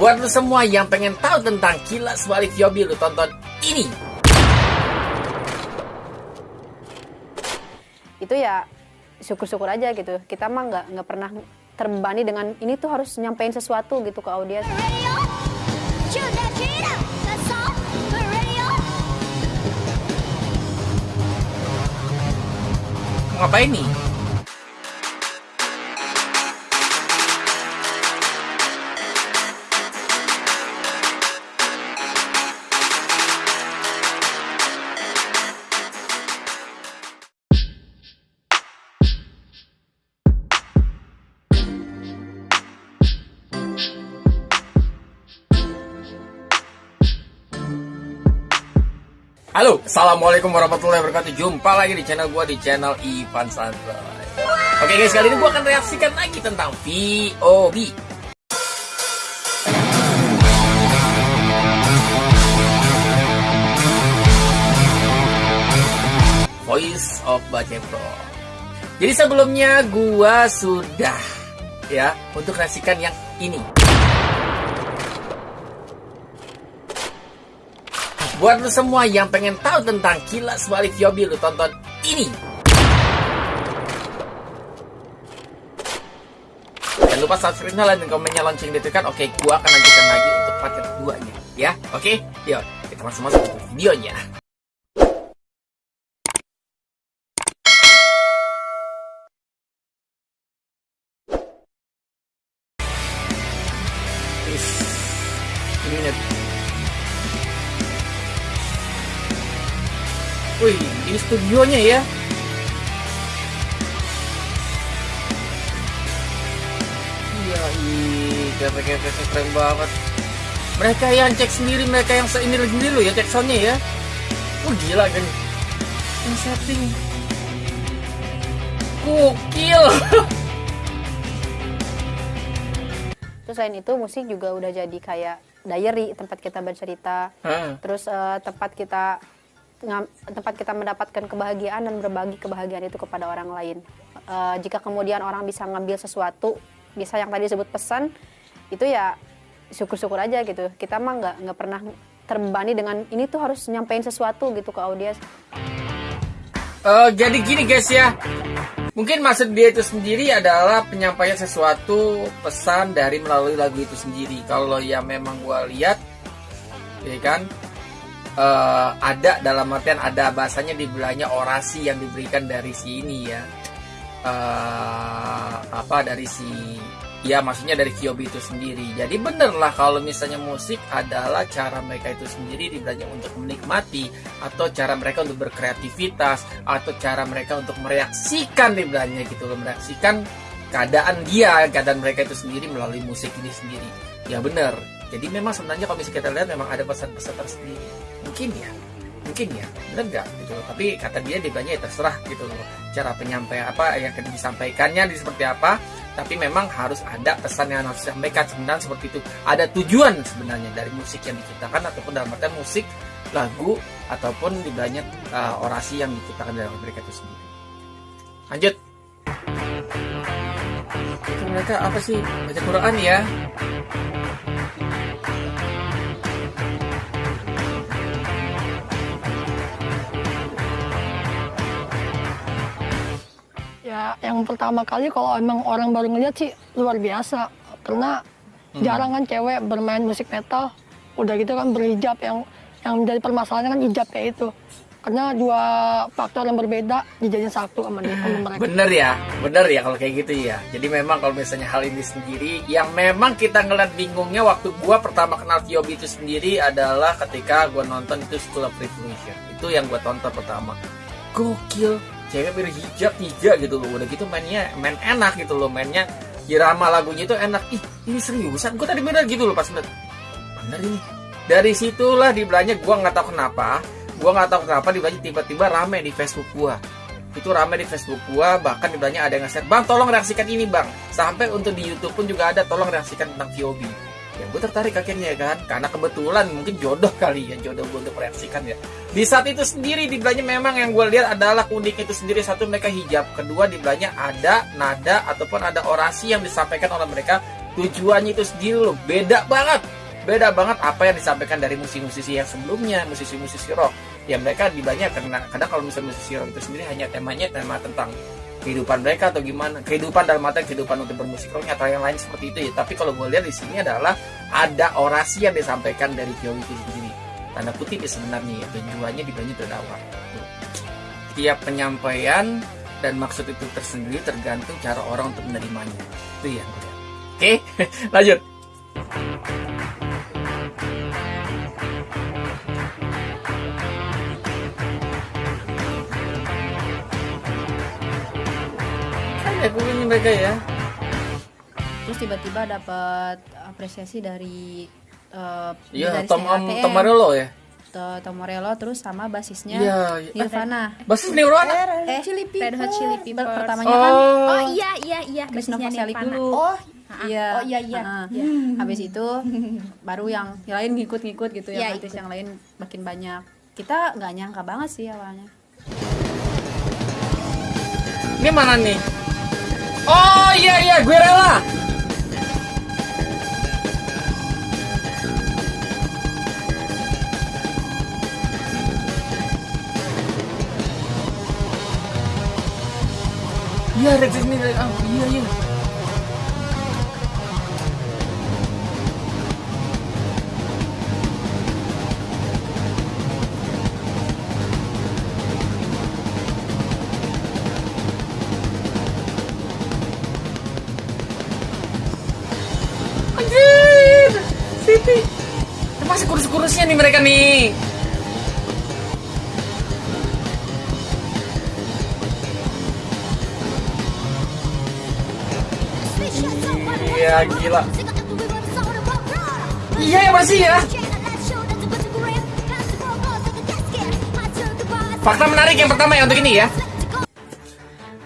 Buat lu semua yang pengen tahu tentang kilas balik Yobi, lu tonton ini. Itu ya syukur-syukur aja gitu. Kita mah nggak nggak pernah terbebani dengan ini tuh harus nyampein sesuatu gitu ke audiens. Ngapain nih? Assalamualaikum warahmatullahi wabarakatuh. Jumpa lagi di channel gue, di channel Ivan Santai Oke guys, kali ini gue akan reaksikan lagi tentang VOB Voice of Bace Pro Jadi sebelumnya gue sudah ya untuk reaksikan yang ini Buat lu semua yang pengen tahu tentang kilas balik Yobi, lu tonton ini. Jangan lupa subscribe dan komennya lonceng ditekan. Oke, gua akan lanjutkan lagi untuk part keduanya. Ya, oke? Yuk, kita langsung masuk ke videonya. Wih, ini studionya ya. Iya, iya, keren, banget. Mereka yang cek sendiri, mereka yang ini sendiri loh ya cek soundnya ya. Oh gila kan. Yang setting. Gokil. Terus selain itu musik juga udah jadi kayak diary tempat kita bercerita. Hmm. Terus uh, tempat kita tempat kita mendapatkan kebahagiaan dan berbagi kebahagiaan itu kepada orang lain. Uh, jika kemudian orang bisa ngambil sesuatu, bisa yang tadi disebut pesan, itu ya syukur-syukur aja gitu. Kita mah nggak nggak pernah terbebani dengan ini tuh harus nyampein sesuatu gitu ke audiens. Uh, jadi gini guys ya, mungkin maksud dia itu sendiri adalah penyampaian sesuatu pesan dari melalui lagu itu sendiri. Kalau ya memang gua lihat, ya kan, uh, ada dalam artian ada bahasanya di belanya orasi yang diberikan dari si ini ya. Uh, apa dari si ya maksudnya dari Kyobi itu sendiri. Jadi bener lah kalau misalnya musik adalah cara mereka itu sendiri dibelanya untuk menikmati atau cara mereka untuk berkreativitas atau cara mereka untuk mereaksikan dibelanya gitu loh mereaksikan keadaan dia keadaan mereka itu sendiri melalui musik ini sendiri ya bener jadi memang sebenarnya kalau misalnya kita lihat memang ada pesan-pesan tersendiri. Mungkin ya. Mungkin ya. Benar nggak? Gitu loh. Tapi kata dia dia banyak ya terserah gitu loh. Cara penyampaian apa yang akan disampaikannya di seperti apa. Tapi memang harus ada pesan yang harus disampaikan. Sebenarnya seperti itu. Ada tujuan sebenarnya dari musik yang diciptakan ataupun dalam artian musik lagu ataupun di banyak uh, orasi yang diciptakan dalam mereka itu sendiri. Lanjut mereka apa sih baca Quran ya Ya, yang pertama kali kalau emang orang baru ngeliat sih luar biasa. Karena hmm. jarang kan cewek bermain musik metal. Udah gitu kan berhijab yang yang menjadi permasalahannya kan hijab kayak itu. Karena dua faktor yang berbeda dijadiin satu sama, dia, sama mereka. Bener ya, bener ya kalau kayak gitu ya. Jadi memang kalau misalnya hal ini sendiri, yang memang kita ngeliat bingungnya waktu gua pertama kenal Tiobi itu sendiri adalah ketika gua nonton itu School of Revolution. Itu yang gua tonton pertama. Gokil, cewek berhijab tiga gitu loh udah gitu mainnya main enak gitu loh mainnya irama lagunya itu enak ih ini seriusan gue tadi bener gitu loh pas bener bener ini dari situlah di belanja gue nggak tahu kenapa gue nggak tahu kenapa di belanja tiba-tiba rame di Facebook gue itu rame di Facebook gue bahkan di belanja ada yang nge-share bang tolong reaksikan ini bang. Sampai untuk di YouTube pun juga ada tolong reaksikan tentang VOB ya gue tertarik akhirnya kan karena kebetulan mungkin jodoh kali ya jodoh gue untuk mereaksikan ya. Di saat itu sendiri di memang yang gue lihat adalah unik itu sendiri satu mereka hijab kedua di ada nada ataupun ada orasi yang disampaikan oleh mereka. Tujuannya itu sendiri loh beda banget. Beda banget apa yang disampaikan dari musisi-musisi yang sebelumnya musisi-musisi rock ya mereka di banyak karena kadang kalau misalnya musisi rock itu sendiri hanya temanya tema tentang kehidupan mereka atau gimana kehidupan dalam arti kehidupan untuk bermusik atau yang lain seperti itu ya. Tapi kalau gue lihat di sini adalah ada orasi yang disampaikan dari Kyo itu sendiri. Tanda kutip ya sebenarnya ya tujuannya di banyak terdakwah tiap penyampaian dan maksud itu tersendiri tergantung cara orang untuk menerimanya. Itu ya. Oke lanjut ya pokoknya mereka ya terus tiba-tiba dapat apresiasi dari uh, Iya, Tom ATM, Tom Morello ya. Tom Morello terus sama basisnya Iya, Nirvana. Basis Nirvana? Eh, Chili Peppers. Red Hot Chili Peppers. Pertamanya kan Oh, Oh iya iya iya Chris basisnya Novoselic Nirvana. dulu. Oh Iya. Oh iya iya. Heeh. Iya. Habis itu baru yang, yang lain ngikut-ngikut gitu Iya, yang artis yang lain makin banyak. Kita nggak nyangka banget sih awalnya. ini mana nih? Oh iya iya, gue rela. Iya, Red Disney. Oh, iya iya. Masih kurus-kurusnya nih mereka nih. Iya, gila. Iya ya bersih ya. Fakta menarik yang pertama ya untuk ini ya.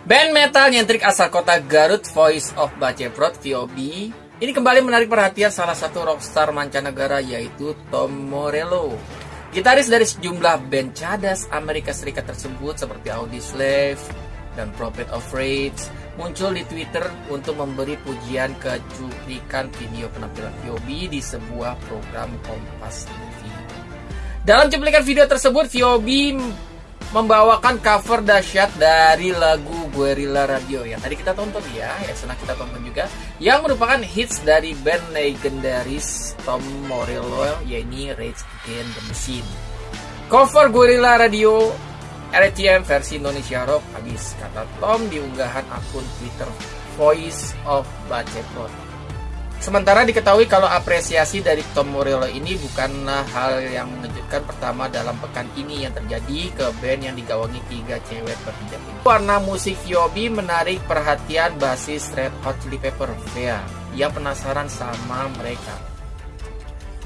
Band metal nyentrik asal kota Garut Voice of Baceprot VOB ini kembali menarik perhatian salah satu rockstar mancanegara yaitu Tom Morello. Gitaris dari sejumlah band cadas Amerika Serikat tersebut seperti Audioslave dan Prophet of Rage muncul di Twitter untuk memberi pujian ke cuplikan video penampilan VOB di sebuah program Kompas TV. Dalam cuplikan video tersebut, VOB membawakan cover dahsyat dari lagu Guerrilla Radio yang tadi kita tonton ya, yang senang kita tonton juga, yang merupakan hits dari band legendaris Tom Morello, yaitu Rage Against the Machine. Cover Guerrilla Radio RTM versi Indonesia Rock habis kata Tom di unggahan akun Twitter Voice of Baceprot. Sementara diketahui kalau apresiasi dari Tom Morello ini bukanlah hal yang mengejutkan pertama dalam pekan ini yang terjadi ke band yang digawangi tiga cewek berhijab ini. Warna musik Yobi menarik perhatian basis Red Hot Chili Pepper Vea yang penasaran sama mereka.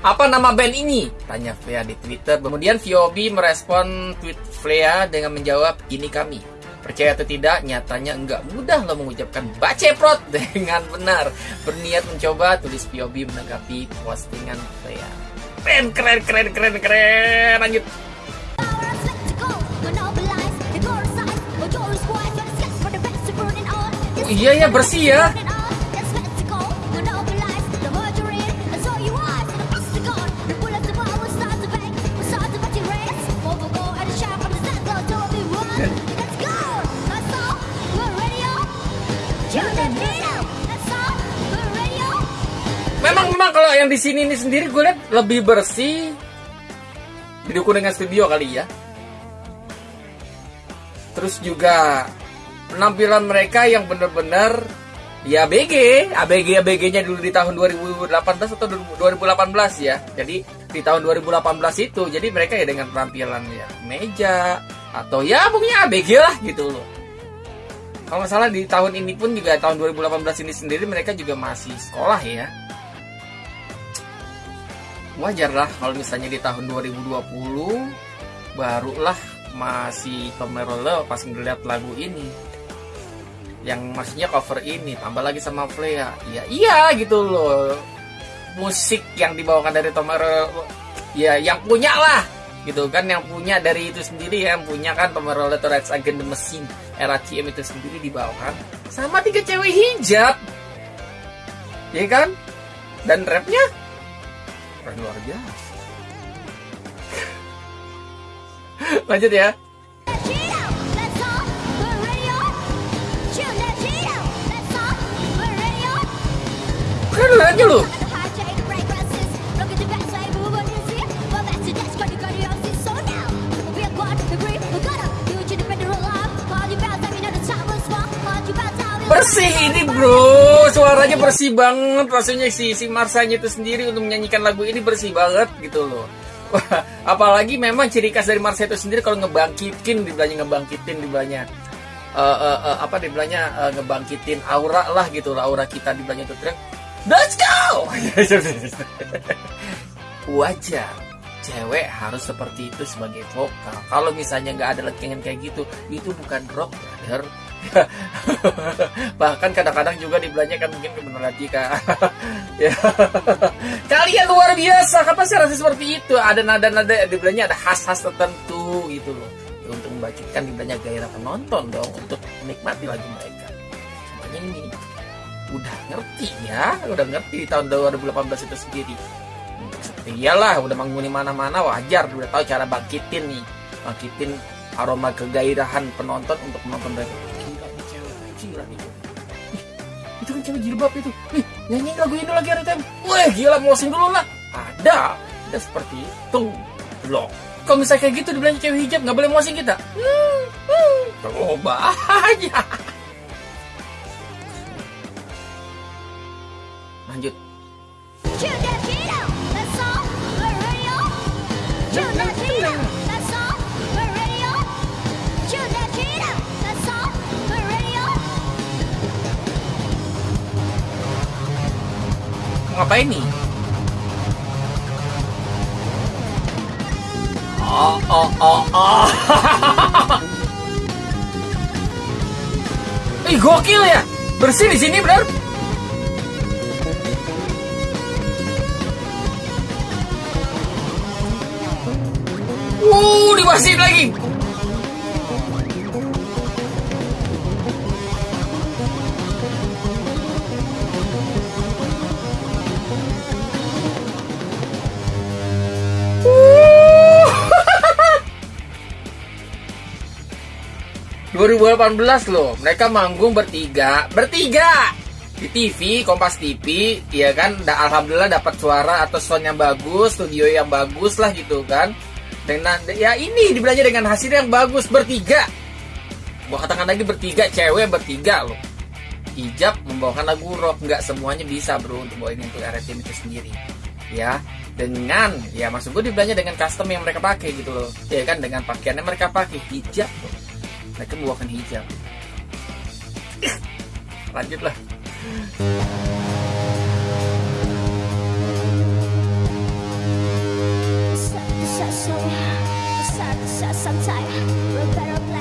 Apa nama band ini? Tanya Vea di Twitter. Kemudian Viobi merespon tweet Vea dengan menjawab, ini kami. Percaya atau tidak, nyatanya enggak mudah lo mengucapkan baceprot dengan benar. Berniat mencoba, tulis Viobi menanggapi postingan Vea. Keren, keren, keren, keren, keren. Lanjut. Oh, iya ya, bersih ya. Kalau yang di sini ini sendiri gue lihat lebih bersih didukung dengan studio kali ya. Terus juga penampilan mereka yang benar-benar ya ABG, ABG ABG-nya dulu di tahun 2018 atau 2018 ya. Jadi di tahun 2018 itu jadi mereka ya dengan penampilan ya meja atau ya pokoknya ABG lah gitu loh. Kalau nggak salah di tahun ini pun juga tahun 2018 ini sendiri mereka juga masih sekolah ya wajar lah kalau misalnya di tahun 2020 barulah masih pemerole pas ngeliat lagu ini. Yang maksudnya cover ini tambah lagi sama Flea. Ya iya gitu loh. Musik yang dibawakan dari Tomerole ya yang punya lah. Gitu kan yang punya dari itu sendiri yang punya kan Tomerole Rage Against the Machine era CM itu sendiri dibawakan. Sama tiga cewek hijab. Iya kan? Dan rapnya keren luar biasa. Lanjut ya. Keren aja lu. Suaranya bersih banget rasanya si si Marsanya itu sendiri untuk menyanyikan lagu ini bersih banget gitu loh. Apalagi memang ciri khas dari Marsa itu sendiri kalau ngebangkitin dibilangnya ngebangkitin dibilangnya uh, uh, uh, apa dibilangnya uh, ngebangkitin aura lah gitu aura kita dibilangnya itu teriak let's go! Wajar cewek harus seperti itu sebagai vokal. Kalau misalnya nggak ada lengengan kayak gitu itu bukan rock brother bahkan kadang-kadang juga dibelanjakan kan mungkin benar lagi kak ya. Kalian luar biasa kenapa sih rasa seperti itu? Ada nada-nada dibelanjakan ada khas-khas tertentu gitu loh. Ya, untuk membagikan dibelanya gairah penonton dong untuk menikmati lagu mereka. Semuanya ini udah ngerti ya udah ngerti di tahun 2018 itu sendiri. Iyalah udah manggung mana-mana wajar. Udah tahu cara bangkitin nih bangkitin aroma kegairahan penonton untuk menonton mereka gila nih itu kan cewek jilbab itu. Nih nyanyi lagu ini lagi ada tem wah gila closing dulu lah. Ada ada seperti itu. Loh kalau misalnya kayak gitu dibilang cewek hijab? Nggak boleh mosing kita? Hmm, hmm. coba aja lanjut ngapain nih? Oh, oh, oh, oh. Ih, gokil ya. Bersih di sini, benar? Uh, dibersihin lagi. Belas loh. Mereka manggung bertiga. Bertiga! Di TV Kompas TV ya kan? Alhamdulillah dapat suara atau sound yang bagus studio yang bagus lah gitu kan. Dengan ya ini dibelanja dengan hasil yang bagus bertiga. Gua katakan lagi bertiga cewek bertiga loh. Hijab membawakan lagu rock. Nggak semuanya bisa bro untuk bawain untuk RTM itu sendiri. Ya dengan ya maksud gue dibelanja dengan custom yang mereka pakai gitu loh. Ya kan? Dengan pakaiannya mereka pakai hijab loh mereka membawakan hijab. Lanjutlah.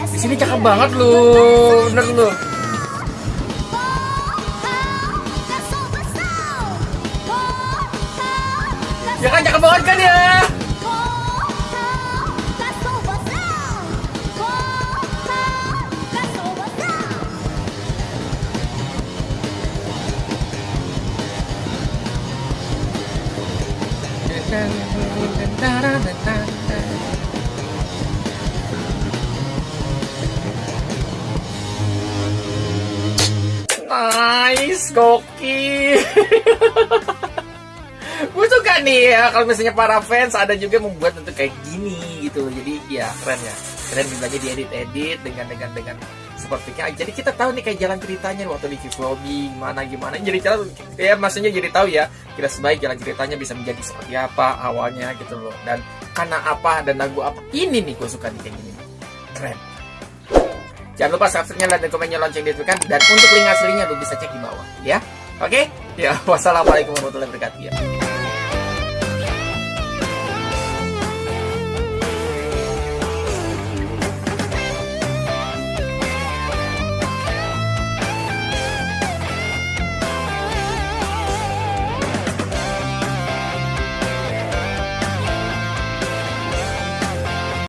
Di sini cakep banget loh bener loh ya kan cakep banget kan ya Nice, gokil. gue suka nih ya kalau misalnya para fans ada juga membuat untuk kayak gini gitu. Jadi ya keren ya. Keren juga di edit edit dengan dengan dengan sepertinya. Jadi kita tahu nih kayak jalan ceritanya waktu di Kiflobi gimana gimana. Jadi cara ya maksudnya jadi tahu ya kita sebaik jalan ceritanya bisa menjadi seperti apa awalnya gitu loh. Dan karena apa dan lagu apa ini nih gue suka nih kayak gini. Keren Jangan lupa subscribe-nya, like, dan komennya, lonceng kan Dan untuk link aslinya lu bisa cek di bawah, ya. Oke? Okay? Ya, wassalamualaikum warahmatullahi wabarakatuh. Ya.